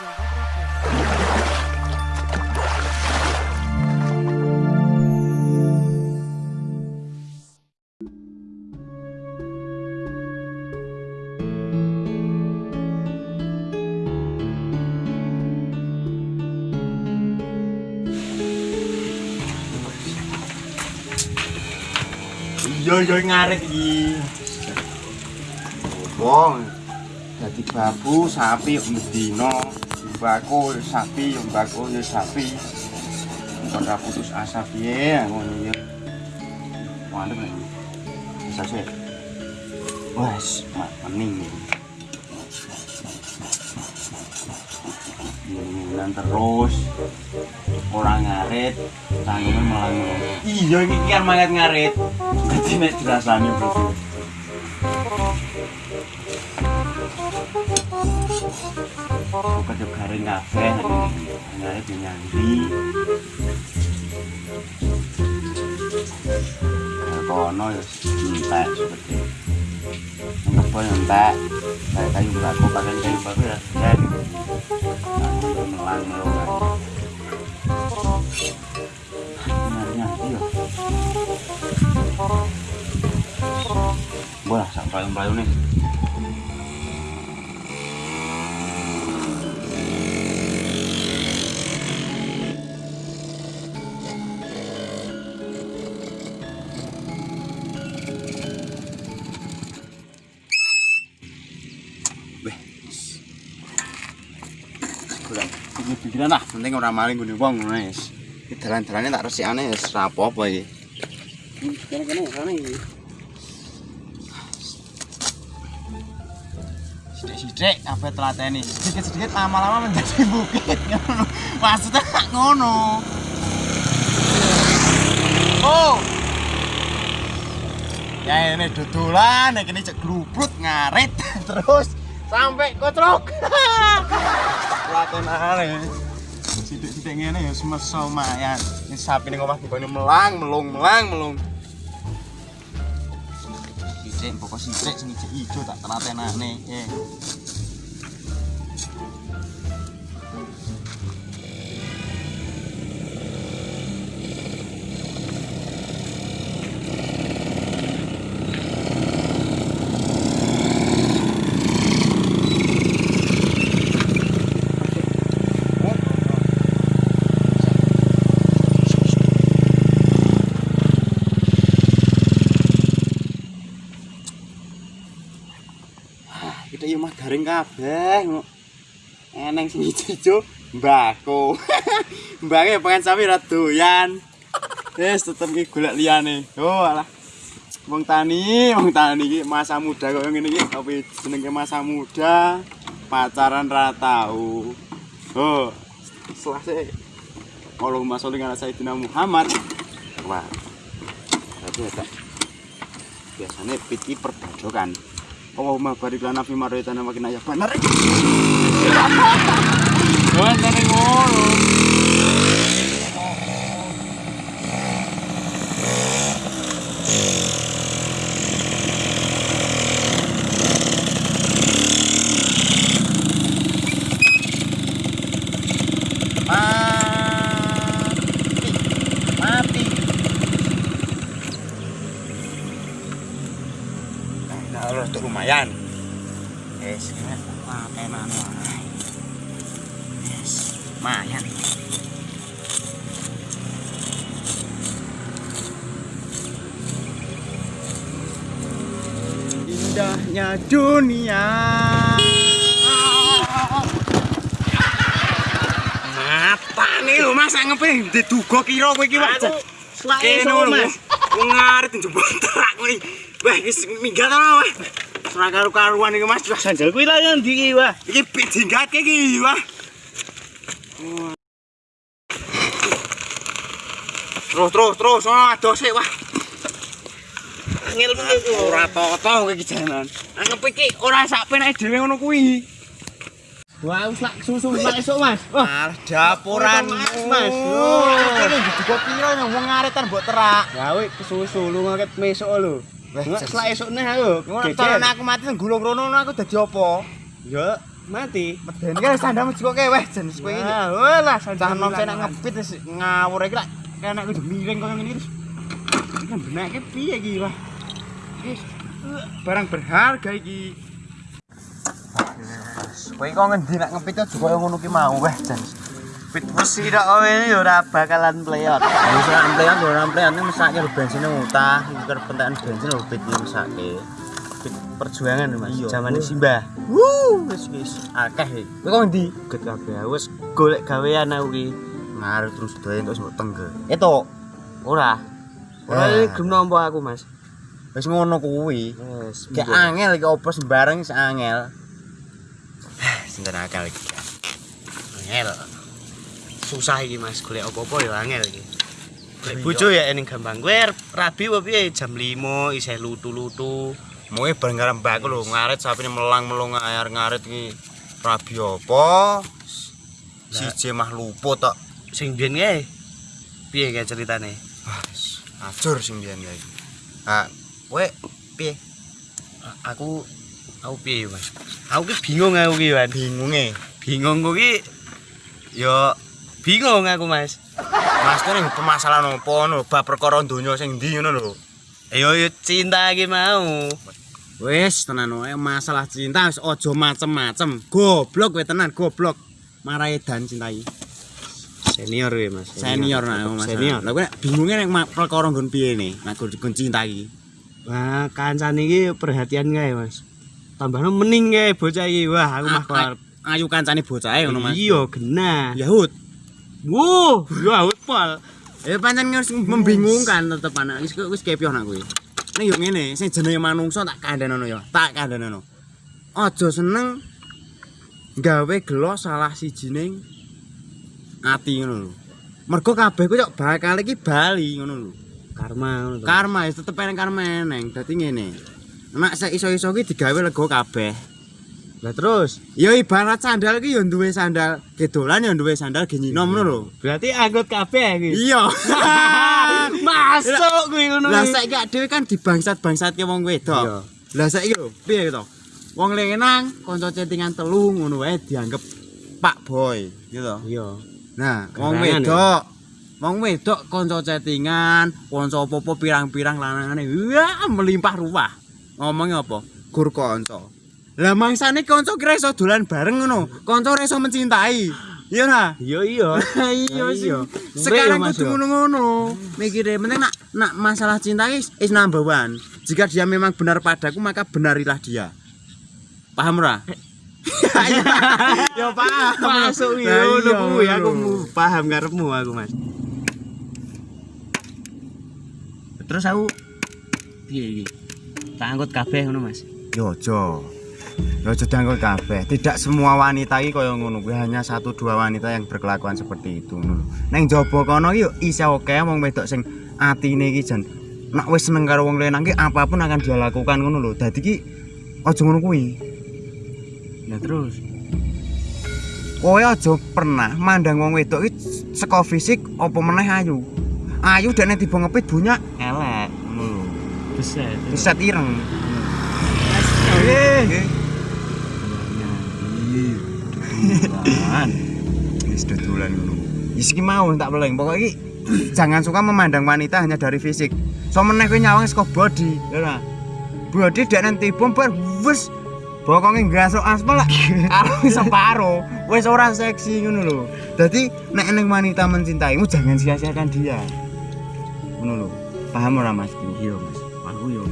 Iya iya ngarit iki. Wong dadi babu sapi yo medina, mbako yo sapi yo mbako yo sapi. Kon ra putus asa piye ngono ya. Mantep nek. Bisa sih. Wes, mak mening. Ngilang terus orang ngarit tanggungnya malah iya ini kan mangat ngarit berarti nek dirasani berarti juga garing kabeh. Ngarit yang nyandi Nah, kono ya entek seperti yang kebon entek. Kayak kayu batu pakai kayu batu ya dan nah, melang melang Benarnya iya. Wah, sampai payung nih. Kurang pikir-pikiran lah, penting orang maling gini wong ngono wis. Dalan-dalane tak resikane wis ra apa-apa iki. Kene-kene sana iki. Sidik-sidik apa telateni. Sedikit-sedikit lama-lama menjadi bukit. Maksudnya tak ngono. Oh. Ya ini dodolan, nek ini cek grubrut ngarit terus sampai kocrok. Latenane. Sidik-sidik ngene ya semesa lumayan. Ini sapi ning omah dibane melang, melung, melang, melung. Sidik pokok sidik sing ijo tak telatenane. Eh. Kabeh. Eneng sing ijo mbako. Mbake pengen sapi ra doyan. Wis tetep iki golek liyane. Oh alah. Wong tani, wong tani iki masa muda kok ngene iki tapi jenenge masa muda. Pacaran ra tau. Oh. Selesai. Allahumma sholli ala sayyidina Muhammad. Wah. Tapi ya. Biasanya piti perbajokan. Allahumma barik lana fi marwaytana makin ayak bener. Wah, ngono. Indahnya dunia. Apa nih lu masa ngepe diduga kira kowe iki wae. Kene lho, wong ngarit njebol terak kowe. Wah, wis minggat ana wah. Ora karu-karuan iki Mas. Sandal kuwi yang ndi iki, Wah? iki pit dinggatke iki, wah. Terus terus terus ono adose wah. Angel kuwi ku. Ora toto kowe iki jalan. Anggap iki ora sak penake dhewe ngono kuwi. Wah, wis lak susu lak esuk, Mas. Wah, Ah, dapuran Mas. Oh, kene diduga piro nang wong ngaretan mbok terak. gawe kesusu lu ngaket mesok lho. Wah, Nggak jas- selak esuk neh aku. Ngono aku mati nang gulung rono aku dadi apa? Ya, Mati. Medeni kan sandamu juga keweh jan wis kowe iki. Wah, lah Cah nom saya nak ngepit wis ngawur iki lak kena kudu miring koyo ngene iki. Kan benake piye iki wah. Wis barang berharga iki. Kowe kok ngendi nak ngepit aja koyo ngono ki mau weh jan. Pit besi dak kowe iki ora bakalan pleyot. Wis nak emplean yo ora emplean iki mesake bensin utah, iki pentekan bensin lho pit iki mesake. Pit perjuangan Mas, zaman Simbah. Wuh, wis wis. Akeh iki. Kowe kok ngendi? Get kabeh wis golek gawean aku ki. Ngarep terus doyan terus mbok tengge. Itu ora. Ora Eh. iki gelem nampa aku, Mas. Wis ngono kuwi. Wes. Kayak angel iki opo sembarang wis angel. Sinten akal iki. angel. Susah iki, Mas. Golek apa-apa ya angel iki. Golek bojo ya ening gampang. Kowe rabi apa piye jam 5 isih lutu-lutu. Moe bareng karo mbakku lho ngarit sapine melang-melung air ngarit iki rabi apa? Siji mah luput tok. Sing biyen kae. Piye kae ceritane? Wah, wis ajur sing biyen iki. Ah, kowe piye? Aku aku piye, Mas? Aku ki bingung aku ki, Wan. Bingunge. Bingung ku ki ya bingung aku, Mas. Mas kene permasalahan opo ngono bab perkara donya sing ndi ngono lho. Ayo yo cinta ki mau. Wis tenan wae masalah cinta wis aja macem-macem. Goblok kowe tenan goblok. Marahi dan cintai. Senior we, Mas. Senior nak Mas. Senior. Lah kowe nek bingunge nek perkara nggon piye ne? Nek nggon cinta iki. Wah, kancane iki perhatian kae, Mas. Tambahno mening kae bocah iki. Wah, aku mah A- a- Ayu kancane bocahe ngono Mas. Iya, genah. Yahud. Wuh, yo awet pol. Ya pancen wis membingungkan tetep anak wis wis kepion aku iki. Nek yo ngene, sing jenenge manungsa tak kandhanono ya. Tak kandhanono. Aja seneng gawe gelo salah sijining ati ngono lho. Mergo kabeh ku kok bakal iki bali ngono lho. Karma ngono. Karma wis tetep eneng karma eneng. Dadi ngene. Nek sik iso-iso ki digawe lega kabeh. Lah terus, Ya ibarat sandal ki ya duwe sandal gedolan ya duwe sandal genyinom ngono lho. berarti anggot kabeh iki. Iya. Masuk kuwi ngono. Lah kuwi. saiki dhewe kan dibangsat-bangsatke wong wedok. Iya. Lah saiki lho, piye to? Wong lengenang kanca chattingan telu ngono wae dianggep Pak Boy, gitu. Iya. Nah, wong wedok Wong wedok kanca chattingan, kanca apa-apa pirang-pirang lanangane. Wah, melimpah ruah. Ngomongnya apa? Gur kanca. Lah mangsane kanca kira iso dolan bareng ngono. Kanca ora iso mencintai. Iya nah. Iya iya. iya sih. iya. Sekarang Mas, kudu yo. ngono-ngono. Mikire penting nak nak masalah cinta is, is number one. Jika dia memang benar padaku maka benarilah dia. Paham ora? ya paham. Masuk Lah, iya ngono iya, kuwi aku mu- paham karepmu aku, Mas. Terus aku piye iki? Tak angkut kabeh ngono, Mas. Yo aja. Yo aja diangkut kabeh. Tidak semua wanita iki kaya ngono kuwi hanya satu dua wanita yang berkelakuan seperti itu ngono. Ning jaba kono yo isih oke wong wedok sing atine iki jan nak wis seneng karo wong lanang ki apa pun akan dia lakukan ngono lho. Dadi ki aja ngono kuwi. Lah terus Kowe aja pernah mandang wong wedok iki saka fisik apa meneh ayu. Ayu dene tiba ngepit bunyak elek beset. Riset ireng. Eh. Wis dodolan ngono. Iki mau tak peleng. Pokoke iki jangan suka memandang wanita hanya dari fisik. So meneh kowe nyawang saka body, ya ora? Body dek nanti bom bar wis bokonge gasuk aspal lah. Karo separo, wis ora seksi ngono lho. Dadi nek ning wanita mencintaimu jangan sia-siakan dia. Ngono lho. Paham ora Mas? Iya, Mas. Aku yo.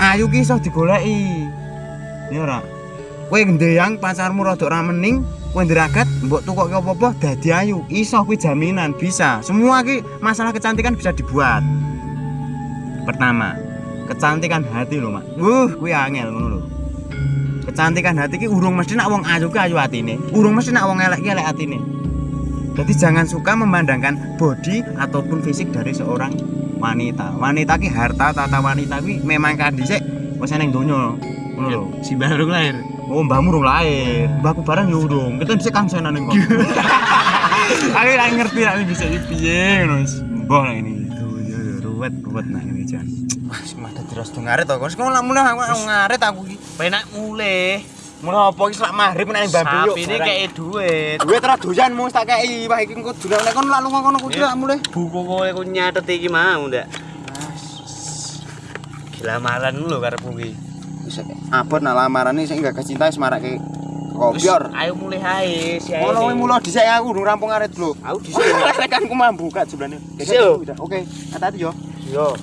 Ayu ki iso digoleki. Ya ora. Kowe ndeyang pacarmu rada ora mening, kowe nderagat mbok tukokke apa-apa dadi ayu. Iso kuwi jaminan bisa. Semua ki masalah kecantikan bisa dibuat. Pertama, kecantikan hati lho, Mak. Uh, kuwi angel ngono lho. Kecantikan hati ki urung mesti nak wong ayu ki ayu atine. Urung mesti nak wong elek ki elek atine. Jadi jangan suka memandangkan body ataupun fisik dari seorang wanita. Wanita ki harta tata wanita ki memang kan dhisik wis ning donya. Ngono lho. Si baru lahir. Oh, mbahmu urung lahir. Mbahku bareng yo urung. Kita bisa kang senan ning kono. Aku ora ngerti nek bisa piye ngono. Mbah ini. Ruwet ruwet nah ini jan. Wah, sing mah dadi ras ngaret to. Kok mulai aku aku ngaret aku iki. Penak mulai. Mulai apa iki selak maghrib nek mbambe yuk. Sapi ini kayak duit. duit ra doyan mus tak kei. Wah iki engko durang nek kon lak lunga kono kudu lak mulai. Buku kowe ku nyatet iki mau ndak? Gila maran lho karepmu ki. Wis abot nak lamarane sing gagas cinta wis marake kopior. Ayo mulai hae si Ngono kuwi mulo dhisik aku durung rampung aret lho. Aku dhisik. Kan ku mambu kak jumlahnya. Dhisik, yo. Oke, hati-hati yo. Yo.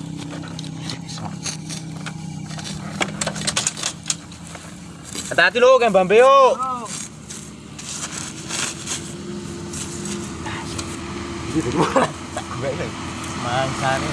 Hati-hati lho kan Mbambe yo. Ini. Mangsane.